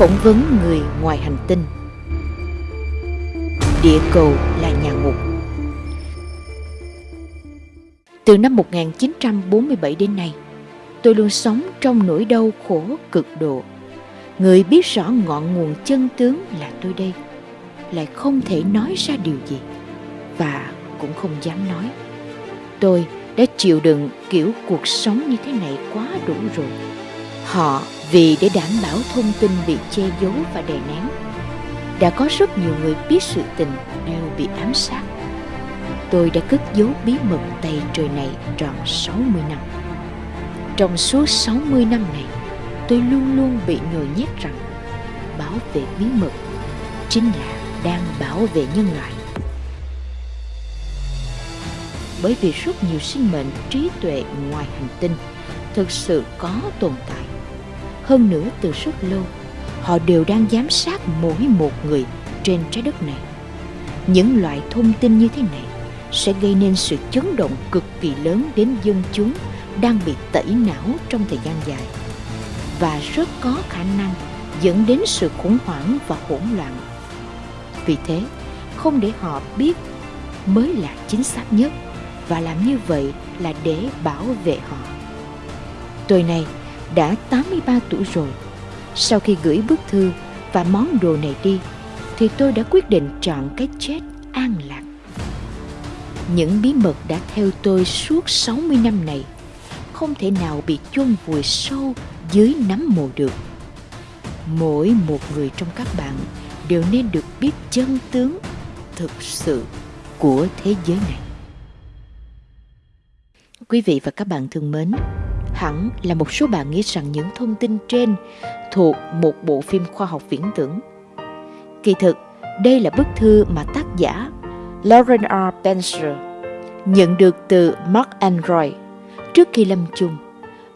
Phỏng vấn người ngoài hành tinh Địa cầu là nhà ngục Từ năm 1947 đến nay, tôi luôn sống trong nỗi đau khổ cực độ. Người biết rõ ngọn nguồn chân tướng là tôi đây, lại không thể nói ra điều gì, và cũng không dám nói. Tôi đã chịu đựng kiểu cuộc sống như thế này quá đủ rồi. Họ vì để đảm bảo thông tin bị che giấu và đè nén, đã có rất nhiều người biết sự tình đều bị ám sát. Tôi đã cất giấu bí mật tay trời này tròn 60 năm. Trong suốt 60 năm này, tôi luôn luôn bị nhồi nhét rằng bảo vệ bí mật chính là đang bảo vệ nhân loại. Bởi vì rất nhiều sinh mệnh trí tuệ ngoài hành tinh thực sự có tồn tại. Hơn nữa từ rất lâu, họ đều đang giám sát mỗi một người trên trái đất này. Những loại thông tin như thế này sẽ gây nên sự chấn động cực kỳ lớn đến dân chúng đang bị tẩy não trong thời gian dài và rất có khả năng dẫn đến sự khủng hoảng và hỗn loạn. Vì thế, không để họ biết mới là chính xác nhất và làm như vậy là để bảo vệ họ. Tôi này đã 83 tuổi rồi. Sau khi gửi bức thư và món đồ này đi, thì tôi đã quyết định chọn cái chết an lạc. Những bí mật đã theo tôi suốt 60 năm này không thể nào bị chôn vùi sâu dưới nắm mồ được. Mỗi một người trong các bạn đều nên được biết chân tướng thực sự của thế giới này. Quý vị và các bạn thân mến, hẳn là một số bạn nghĩ rằng những thông tin trên thuộc một bộ phim khoa học viễn tưởng. Kỳ thực, đây là bức thư mà tác giả Lauren R. Benzer nhận được từ Mark Android trước khi lâm chung.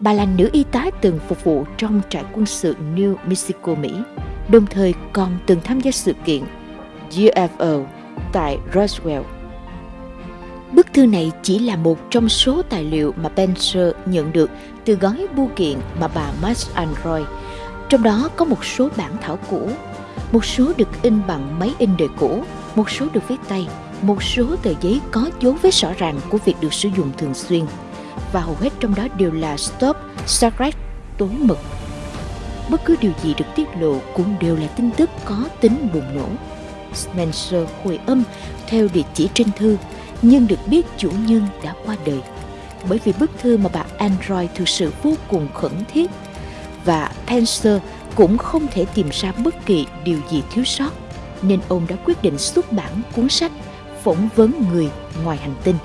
Bà là nữ y tá từng phục vụ trong trại quân sự New Mexico, Mỹ, đồng thời còn từng tham gia sự kiện UFO tại Roswell. Bức thư này chỉ là một trong số tài liệu mà Benzer nhận được từ gói bưu kiện mà bà Max Android. Trong đó có một số bản thảo cũ, một số được in bằng máy in đời cũ, một số được viết tay, một số tờ giấy có dấu vết rõ ràng của việc được sử dụng thường xuyên và hầu hết trong đó đều là stop secret tối mật. Bất cứ điều gì được tiết lộ cũng đều là tin tức có tính bùng nổ. Spencer hồi âm theo địa chỉ trên thư nhưng được biết chủ nhân đã qua đời. Bởi vì bức thư mà bà Android thực sự vô cùng khẩn thiết và Pencer cũng không thể tìm ra bất kỳ điều gì thiếu sót, nên ông đã quyết định xuất bản cuốn sách phỏng vấn người ngoài hành tinh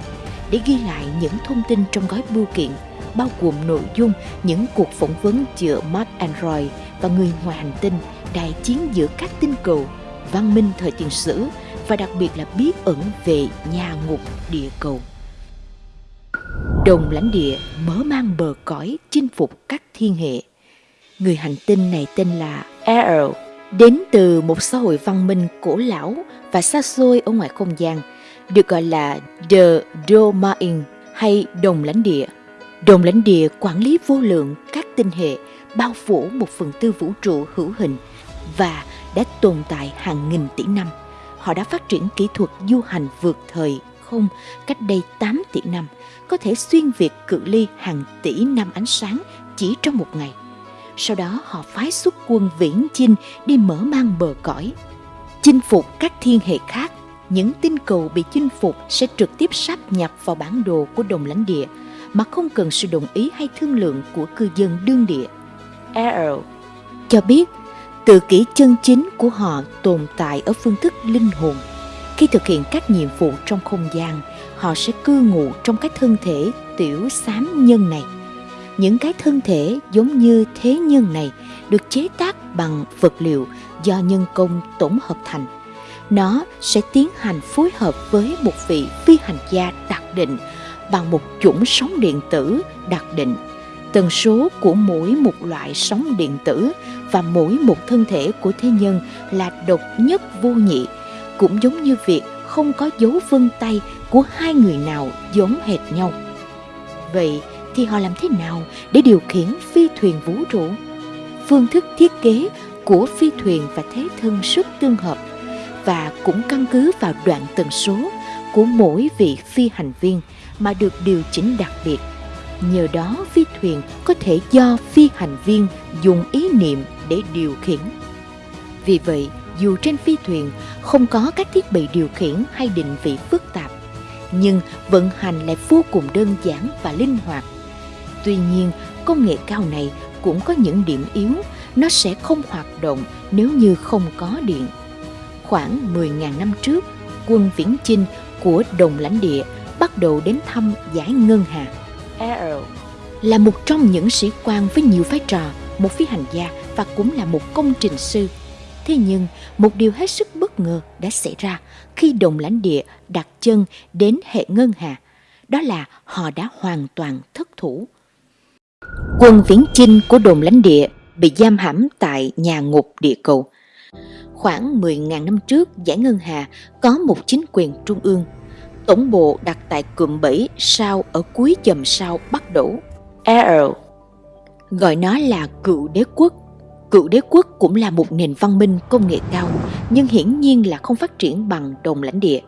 để ghi lại những thông tin trong gói bưu kiện, bao gồm nội dung những cuộc phỏng vấn giữa Mark Android và người ngoài hành tinh đại chiến giữa các tinh cầu, văn minh thời tiền sử và đặc biệt là bí ẩn về nhà ngục địa cầu. Đồng lãnh địa mở mang bờ cõi chinh phục các thiên hệ. Người hành tinh này tên là Errol, đến từ một xã hội văn minh cổ lão và xa xôi ở ngoài không gian, được gọi là The Domain hay đồng lãnh địa. Đồng lãnh địa quản lý vô lượng các tinh hệ bao phủ một phần tư vũ trụ hữu hình và đã tồn tại hàng nghìn tỷ năm họ đã phát triển kỹ thuật du hành vượt thời không cách đây 8 tỷ năm, có thể xuyên việt cự ly hàng tỷ năm ánh sáng chỉ trong một ngày. Sau đó họ phái xuất quân viễn chinh đi mở mang bờ cõi. Chinh phục các thiên hệ khác, những tinh cầu bị chinh phục sẽ trực tiếp sáp nhập vào bản đồ của đồng lãnh địa mà không cần sự đồng ý hay thương lượng của cư dân đương địa. Errol cho biết Tự kỷ chân chính của họ tồn tại ở phương thức linh hồn. Khi thực hiện các nhiệm vụ trong không gian, họ sẽ cư ngụ trong cái thân thể tiểu xám nhân này. Những cái thân thể giống như thế nhân này được chế tác bằng vật liệu do nhân công tổng hợp thành. Nó sẽ tiến hành phối hợp với một vị phi hành gia đặc định bằng một chủng sóng điện tử đặc định tần số của mỗi một loại sóng điện tử và mỗi một thân thể của thế nhân là độc nhất vô nhị, cũng giống như việc không có dấu vân tay của hai người nào giống hệt nhau vậy thì họ làm thế nào để điều khiển phi thuyền vũ trụ phương thức thiết kế của phi thuyền và thế thân rất tương hợp và cũng căn cứ vào đoạn tần số của mỗi vị phi hành viên mà được điều chỉnh đặc biệt. Nhờ đó phi thuyền có thể do phi hành viên dùng ý niệm để điều khiển. Vì vậy, dù trên phi thuyền không có các thiết bị điều khiển hay định vị phức tạp, nhưng vận hành lại vô cùng đơn giản và linh hoạt. Tuy nhiên, công nghệ cao này cũng có những điểm yếu, nó sẽ không hoạt động nếu như không có điện. Khoảng 10.000 năm trước, quân Viễn Chinh của đồng lãnh địa bắt đầu đến thăm giải ngân hà. Là một trong những sĩ quan với nhiều vai trò, một phi hành gia và cũng là một công trình sư. Thế nhưng, một điều hết sức bất ngờ đã xảy ra khi đồng lãnh địa đặt chân đến hệ ngân hà. Đó là họ đã hoàn toàn thất thủ. Quân viễn chinh của đồn lãnh địa bị giam hãm tại nhà ngục địa cầu. Khoảng 10.000 năm trước, giải ngân hà có một chính quyền trung ương. Tổng bộ đặt tại cụm 7 sao ở cuối chòm sao Bắc Đổ. Arrow gọi nó là cựu đế quốc. Cựu đế quốc cũng là một nền văn minh công nghệ cao, nhưng hiển nhiên là không phát triển bằng đồng lãnh địa.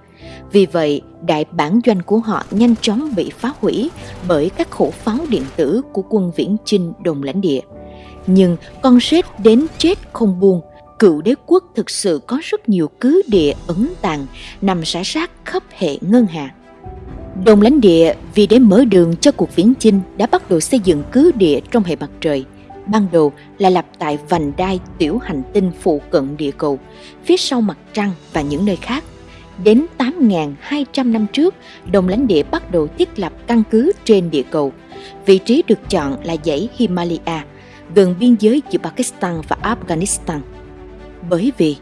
Vì vậy, đại bản doanh của họ nhanh chóng bị phá hủy bởi các khẩu pháo điện tử của quân viễn chinh đồng lãnh địa. Nhưng con rết đến chết không buông, cựu đế quốc thực sự có rất nhiều cứ địa ẩn tàng nằm rải rác khắp hệ ngân hà. Đồng lãnh địa vì để mở đường cho cuộc viễn chinh đã bắt đầu xây dựng cứ địa trong hệ mặt trời. Ban đầu là lập tại vành đai tiểu hành tinh phụ cận địa cầu, phía sau mặt trăng và những nơi khác. Đến 8.200 năm trước, đồng lãnh địa bắt đầu thiết lập căn cứ trên địa cầu. Vị trí được chọn là dãy Himalaya, gần biên giới giữa Pakistan và Afghanistan. Bởi vì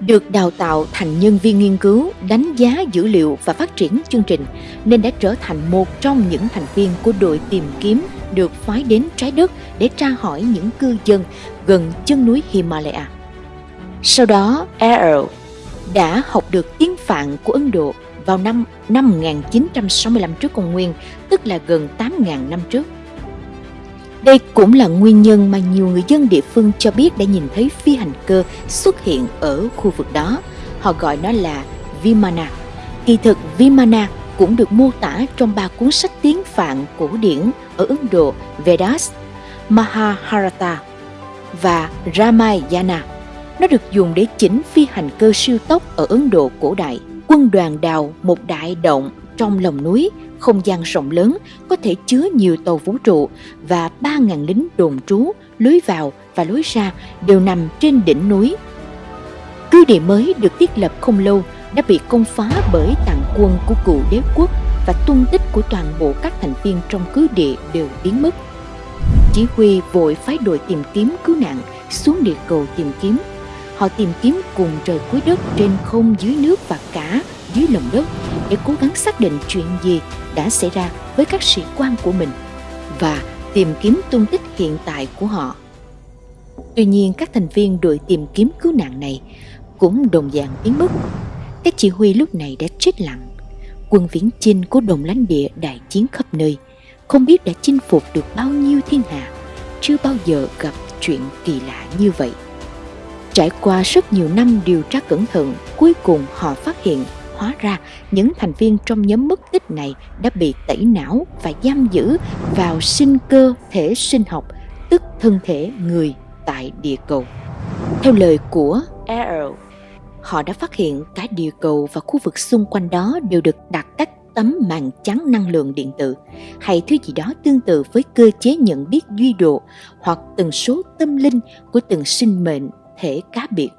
được đào tạo thành nhân viên nghiên cứu, đánh giá dữ liệu và phát triển chương trình, nên đã trở thành một trong những thành viên của đội tìm kiếm được phái đến trái đất để tra hỏi những cư dân gần chân núi Himalaya. Sau đó, Arrow đã học được tiếng Phạn của Ấn Độ vào năm 5965 trước công nguyên, tức là gần 8.000 năm trước. Đây cũng là nguyên nhân mà nhiều người dân địa phương cho biết đã nhìn thấy phi hành cơ xuất hiện ở khu vực đó. Họ gọi nó là Vimana. Kỳ thực Vimana cũng được mô tả trong ba cuốn sách tiếng Phạn cổ điển ở Ấn Độ Vedas, Mahabharata và Ramayana. Nó được dùng để chỉnh phi hành cơ siêu tốc ở Ấn Độ cổ đại. Quân đoàn đào một đại động trong lòng núi, không gian rộng lớn, có thể chứa nhiều tàu vũ trụ và 3.000 lính đồn trú, lối vào và lối ra đều nằm trên đỉnh núi. Cứ địa mới được thiết lập không lâu đã bị công phá bởi tàn quân của cựu đế quốc và tung tích của toàn bộ các thành viên trong cứ địa đều biến mất. Chỉ huy vội phái đội tìm kiếm cứu nạn xuống địa cầu tìm kiếm Họ tìm kiếm cùng trời cuối đất trên không dưới nước và cả dưới lòng đất để cố gắng xác định chuyện gì đã xảy ra với các sĩ quan của mình và tìm kiếm tung tích hiện tại của họ. Tuy nhiên các thành viên đội tìm kiếm cứu nạn này cũng đồng dạng biến mất. Các chỉ huy lúc này đã chết lặng. Quân viễn chinh của đồng lãnh địa đại chiến khắp nơi, không biết đã chinh phục được bao nhiêu thiên hạ, chưa bao giờ gặp chuyện kỳ lạ như vậy. Trải qua rất nhiều năm điều tra cẩn thận, cuối cùng họ phát hiện hóa ra những thành viên trong nhóm mất tích này đã bị tẩy não và giam giữ vào sinh cơ thể sinh học, tức thân thể người tại địa cầu. Theo lời của Arrow, họ đã phát hiện cả địa cầu và khu vực xung quanh đó đều được đặt các tấm màn trắng năng lượng điện tử hay thứ gì đó tương tự với cơ chế nhận biết duy độ hoặc tần số tâm linh của từng sinh mệnh thể cá biệt.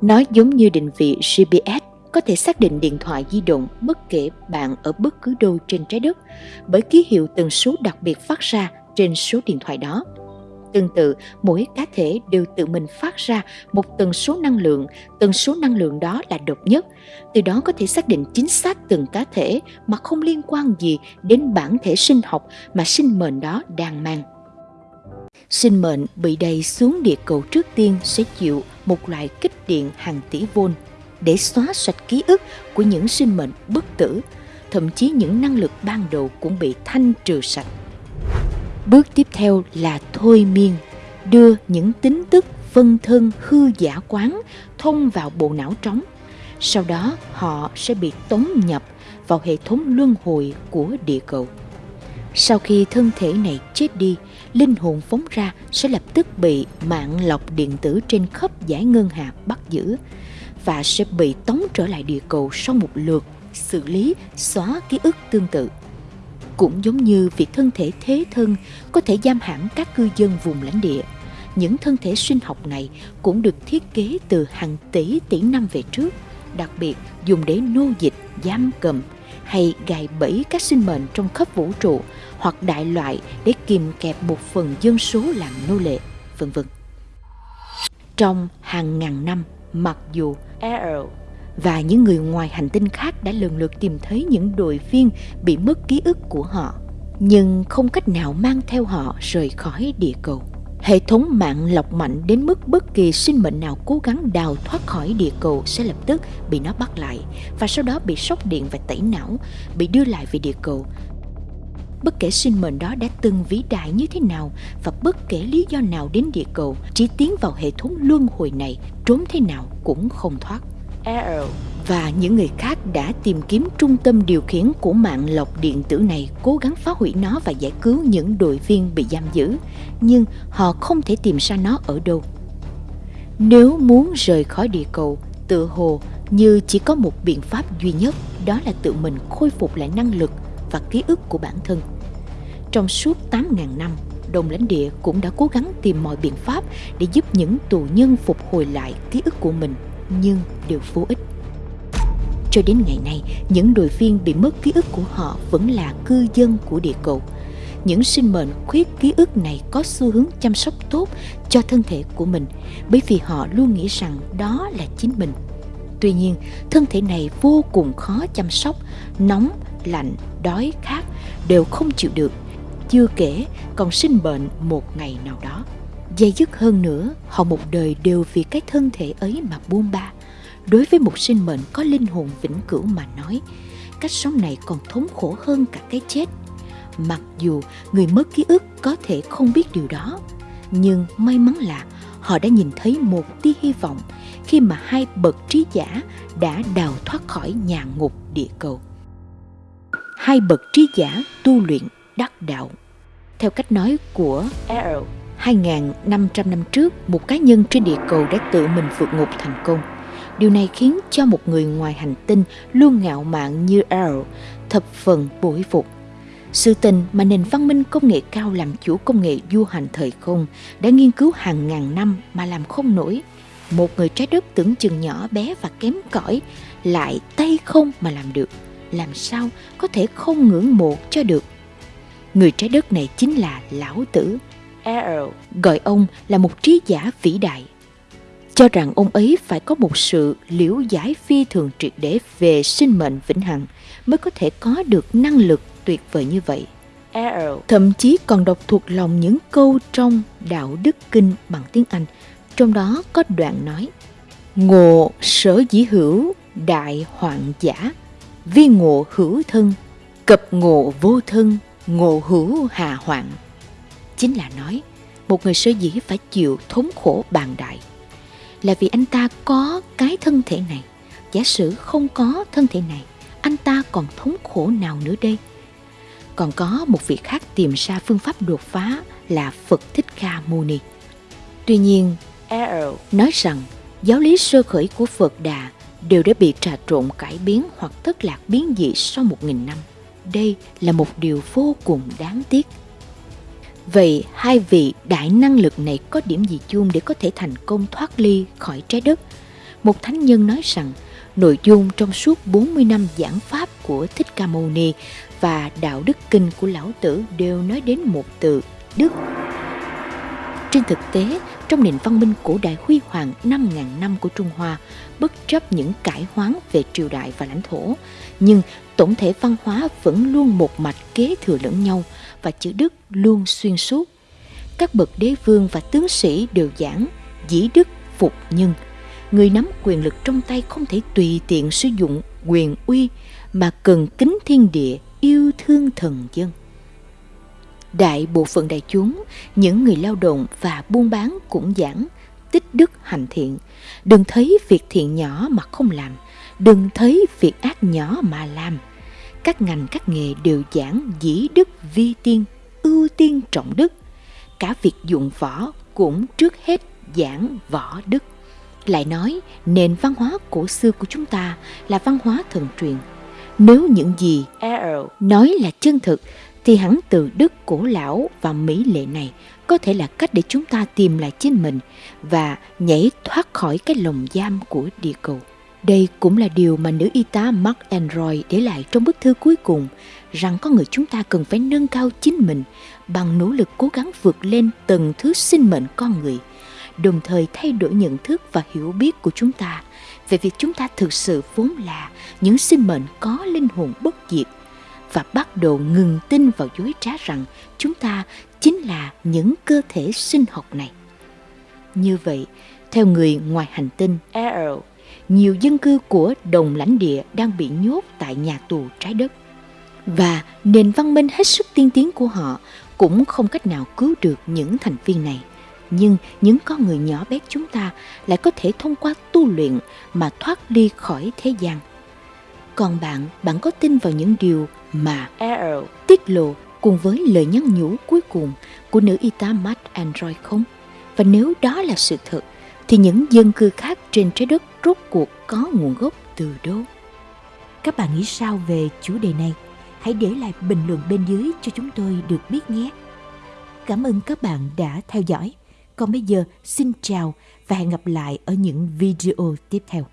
Nó giống như định vị GPS có thể xác định điện thoại di động bất kể bạn ở bất cứ đâu trên trái đất bởi ký hiệu tần số đặc biệt phát ra trên số điện thoại đó. Tương tự, mỗi cá thể đều tự mình phát ra một tần số năng lượng, tần số năng lượng đó là độc nhất. Từ đó có thể xác định chính xác từng cá thể mà không liên quan gì đến bản thể sinh học mà sinh mệnh đó đang mang sinh mệnh bị đầy xuống địa cầu trước tiên sẽ chịu một loại kích điện hàng tỷ vôn để xóa sạch ký ức của những sinh mệnh bất tử, thậm chí những năng lực ban đầu cũng bị thanh trừ sạch. Bước tiếp theo là thôi miên, đưa những tính tức phân thân hư giả quán thông vào bộ não trống. Sau đó họ sẽ bị tống nhập vào hệ thống luân hồi của địa cầu. Sau khi thân thể này chết đi, linh hồn phóng ra sẽ lập tức bị mạng lọc điện tử trên khắp giải ngân hà bắt giữ và sẽ bị tống trở lại địa cầu sau một lượt xử lý xóa ký ức tương tự. Cũng giống như việc thân thể thế thân có thể giam hãm các cư dân vùng lãnh địa, những thân thể sinh học này cũng được thiết kế từ hàng tỷ tỷ năm về trước, đặc biệt dùng để nô dịch, giam cầm hay gài bẫy các sinh mệnh trong khắp vũ trụ hoặc đại loại để kìm kẹp một phần dân số làm nô lệ, vân vân. Trong hàng ngàn năm, mặc dù Errol và những người ngoài hành tinh khác đã lần lượt tìm thấy những đội viên bị mất ký ức của họ, nhưng không cách nào mang theo họ rời khỏi địa cầu. Hệ thống mạng lọc mạnh đến mức bất kỳ sinh mệnh nào cố gắng đào thoát khỏi địa cầu sẽ lập tức bị nó bắt lại và sau đó bị sốc điện và tẩy não, bị đưa lại về địa cầu. Bất kể sinh mệnh đó đã từng vĩ đại như thế nào và bất kể lý do nào đến địa cầu, chỉ tiến vào hệ thống luân hồi này, trốn thế nào cũng không thoát. Arrow và những người khác đã tìm kiếm trung tâm điều khiển của mạng lọc điện tử này cố gắng phá hủy nó và giải cứu những đội viên bị giam giữ, nhưng họ không thể tìm ra nó ở đâu. Nếu muốn rời khỏi địa cầu, tự hồ như chỉ có một biện pháp duy nhất, đó là tự mình khôi phục lại năng lực và ký ức của bản thân. Trong suốt 8.000 năm, đồng lãnh địa cũng đã cố gắng tìm mọi biện pháp để giúp những tù nhân phục hồi lại ký ức của mình nhưng đều vô ích. Cho đến ngày nay, những đội viên bị mất ký ức của họ vẫn là cư dân của địa cầu. Những sinh mệnh khuyết ký ức này có xu hướng chăm sóc tốt cho thân thể của mình bởi vì họ luôn nghĩ rằng đó là chính mình. Tuy nhiên, thân thể này vô cùng khó chăm sóc, nóng, lạnh, đói, khát đều không chịu được. Chưa kể còn sinh bệnh một ngày nào đó. Dây dứt hơn nữa, họ một đời đều vì cái thân thể ấy mà buông ba. Đối với một sinh mệnh có linh hồn vĩnh cửu mà nói, cách sống này còn thống khổ hơn cả cái chết. Mặc dù người mất ký ức có thể không biết điều đó, nhưng may mắn là họ đã nhìn thấy một tia hy vọng khi mà hai bậc trí giả đã đào thoát khỏi nhà ngục địa cầu. Hai bậc trí giả tu luyện đắc đạo. Theo cách nói của Arrow 2.500 năm trước, một cá nhân trên địa cầu đã tự mình vượt ngục thành công. Điều này khiến cho một người ngoài hành tinh luôn ngạo mạn như Arrow thập phần bội phục. Sự tình mà nền văn minh công nghệ cao làm chủ công nghệ du hành thời không đã nghiên cứu hàng ngàn năm mà làm không nổi. Một người trái đất tưởng chừng nhỏ bé và kém cỏi lại tay không mà làm được. Làm sao có thể không ngưỡng mộ cho được? Người trái đất này chính là Lão Tử, Arrow gọi ông là một trí giả vĩ đại. Cho rằng ông ấy phải có một sự liễu giải phi thường triệt để về sinh mệnh vĩnh hằng mới có thể có được năng lực tuyệt vời như vậy. Arrow thậm chí còn đọc thuộc lòng những câu trong Đạo Đức Kinh bằng tiếng Anh, trong đó có đoạn nói Ngộ sở dĩ hữu đại hoạn giả, vi ngộ hữu thân, cập ngộ vô thân, ngộ hữu hà hoạn. Chính là nói một người sở dĩ phải chịu thống khổ bàn đại. Là vì anh ta có cái thân thể này. Giả sử không có thân thể này anh ta còn thống khổ nào nữa đây? Còn có một vị khác tìm ra phương pháp đột phá là Phật Thích Ca Mâu Ni. Tuy nhiên, nói rằng giáo lý sơ khởi của Phật Đà đều đã bị trà trộn cải biến hoặc thất lạc biến dị sau một nghìn năm. Đây là một điều vô cùng đáng tiếc. Vậy hai vị đại năng lực này có điểm gì chung để có thể thành công thoát ly khỏi trái đất? Một thánh nhân nói rằng, nội dung trong suốt 40 năm giảng pháp của Thích Ca Mâu Ni và đạo đức kinh của lão tử đều nói đến một từ, đức. Trên thực tế, trong nền văn minh cổ đại huy hoàng 5.000 năm của Trung Hoa, bất chấp những cải hoán về triều đại và lãnh thổ, nhưng tổng thể văn hóa vẫn luôn một mạch kế thừa lẫn nhau và chữ đức luôn xuyên suốt. Các bậc đế vương và tướng sĩ đều giảng dĩ đức phục nhân. Người nắm quyền lực trong tay không thể tùy tiện sử dụng quyền uy mà cần kính thiên địa, yêu thương thần dân. Đại bộ phận đại chúng, những người lao động và buôn bán cũng giảng tích đức hành thiện. Đừng thấy việc thiện nhỏ mà không làm. Đừng thấy việc ác nhỏ mà làm. Các ngành các nghề đều giảng dĩ đức vi tiên, ưu tiên trọng đức. Cả việc dụng võ cũng trước hết giảng võ đức. Lại nói, nền văn hóa cổ xưa của chúng ta là văn hóa thần truyền. Nếu những gì nói là chân thực, thì hẳn từ đức cổ lão và mỹ lệ này có thể là cách để chúng ta tìm lại chính mình và nhảy thoát khỏi cái lồng giam của địa cầu. Đây cũng là điều mà nữ y tá Mark Android để lại trong bức thư cuối cùng, rằng có người chúng ta cần phải nâng cao chính mình bằng nỗ lực cố gắng vượt lên từng thứ sinh mệnh con người, đồng thời thay đổi nhận thức và hiểu biết của chúng ta về việc chúng ta thực sự vốn là những sinh mệnh có linh hồn bất diệt và bắt đầu ngừng tin vào dối trá rằng chúng ta chính là những cơ thể sinh học này. Như vậy, theo người ngoài hành tinh R, nhiều dân cư của đồng lãnh địa đang bị nhốt tại nhà tù trái đất. Và nền văn minh hết sức tiên tiến của họ cũng không cách nào cứu được những thành viên này. Nhưng những con người nhỏ bé chúng ta lại có thể thông qua tu luyện mà thoát ly khỏi thế gian. Còn bạn, bạn có tin vào những điều mà R tiết lộ cùng với lời nhắn nhủ cuối cùng của nữ y tá Matt Android không? Và nếu đó là sự thật, thì những dân cư khác trên trái đất rốt cuộc có nguồn gốc từ đâu? Các bạn nghĩ sao về chủ đề này? Hãy để lại bình luận bên dưới cho chúng tôi được biết nhé. Cảm ơn các bạn đã theo dõi. Còn bây giờ xin chào và hẹn gặp lại ở những video tiếp theo.